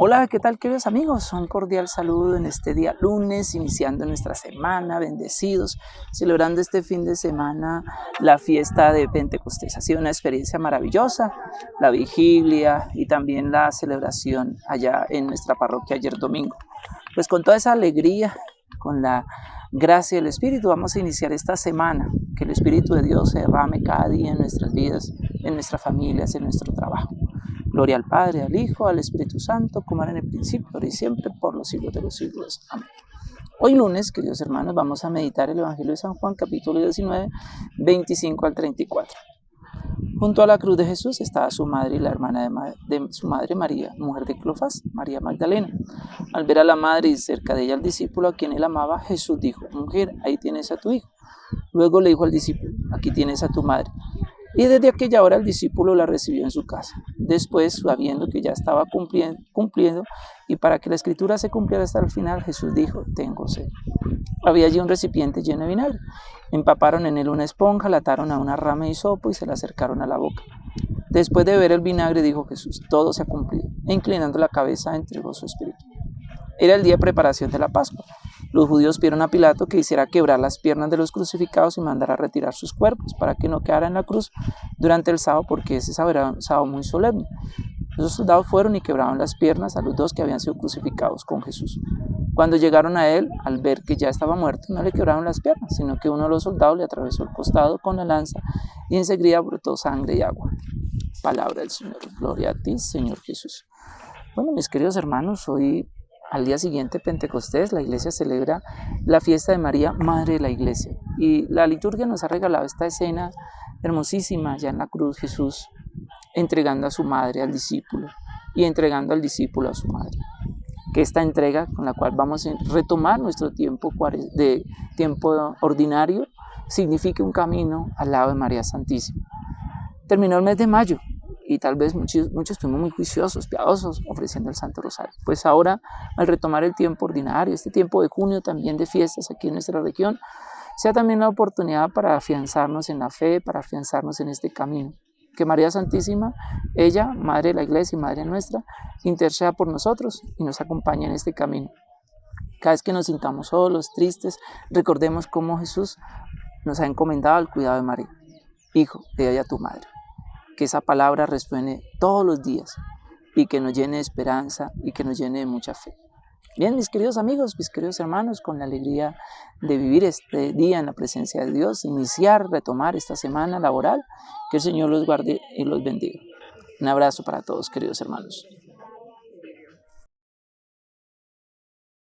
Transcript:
Hola, ¿qué tal queridos amigos? Un cordial saludo en este día lunes, iniciando nuestra semana, bendecidos, celebrando este fin de semana la fiesta de Pentecostés. Ha sido una experiencia maravillosa, la vigilia y también la celebración allá en nuestra parroquia ayer domingo. Pues con toda esa alegría, con la gracia del Espíritu, vamos a iniciar esta semana, que el Espíritu de Dios se derrame cada día en nuestras vidas, en nuestras familias, en nuestro trabajo. Gloria al Padre, al Hijo, al Espíritu Santo, como era en el principio, ahora y siempre, por los siglos de los siglos. Amén. Hoy lunes, queridos hermanos, vamos a meditar el Evangelio de San Juan, capítulo 19, 25 al 34. Junto a la cruz de Jesús estaba su madre y la hermana de, su madre María, mujer de Clofas, María Magdalena. Al ver a la madre y cerca de ella al discípulo a quien él amaba, Jesús dijo, mujer, ahí tienes a tu hijo. Luego le dijo al discípulo, aquí tienes a tu madre. Y desde aquella hora el discípulo la recibió en su casa. Después, sabiendo que ya estaba cumpliendo, y para que la escritura se cumpliera hasta el final, Jesús dijo, tengo sed. Había allí un recipiente lleno de vinagre. Empaparon en él una esponja, la ataron a una rama de hisopo y se la acercaron a la boca. Después de ver el vinagre, dijo Jesús, todo se ha cumplido. E inclinando la cabeza, entregó su espíritu. Era el día de preparación de la Pascua. Los judíos pidieron a Pilato que hiciera quebrar las piernas de los crucificados y mandara retirar sus cuerpos para que no quedara en la cruz durante el sábado, porque ese sábado un sábado muy solemne. Los soldados fueron y quebraron las piernas a los dos que habían sido crucificados con Jesús. Cuando llegaron a él, al ver que ya estaba muerto, no le quebraron las piernas, sino que uno de los soldados le atravesó el costado con la lanza y enseguida brotó sangre y agua. Palabra del Señor. Gloria a ti, Señor Jesús. Bueno, mis queridos hermanos, hoy al día siguiente, Pentecostés, la iglesia celebra la fiesta de María, Madre de la Iglesia. Y la liturgia nos ha regalado esta escena hermosísima, ya en la cruz Jesús entregando a su madre al discípulo y entregando al discípulo a su madre. Que esta entrega con la cual vamos a retomar nuestro tiempo de tiempo ordinario signifique un camino al lado de María Santísima. Terminó el mes de mayo, y tal vez muchos, muchos muy juiciosos, piadosos, ofreciendo el Santo Rosario. Pues ahora, al retomar el tiempo ordinario, este tiempo de junio también de fiestas aquí en nuestra región, sea también la oportunidad para afianzarnos en la fe, para afianzarnos en este camino. Que María Santísima, ella, Madre de la Iglesia y Madre nuestra, interceda por nosotros y nos acompañe en este camino. Cada vez que nos sintamos solos, tristes, recordemos cómo Jesús nos ha encomendado el cuidado de María. Hijo, ve a tu madre que esa palabra resuene todos los días y que nos llene de esperanza y que nos llene de mucha fe. Bien, mis queridos amigos, mis queridos hermanos, con la alegría de vivir este día en la presencia de Dios, iniciar, retomar esta semana laboral, que el Señor los guarde y los bendiga. Un abrazo para todos, queridos hermanos.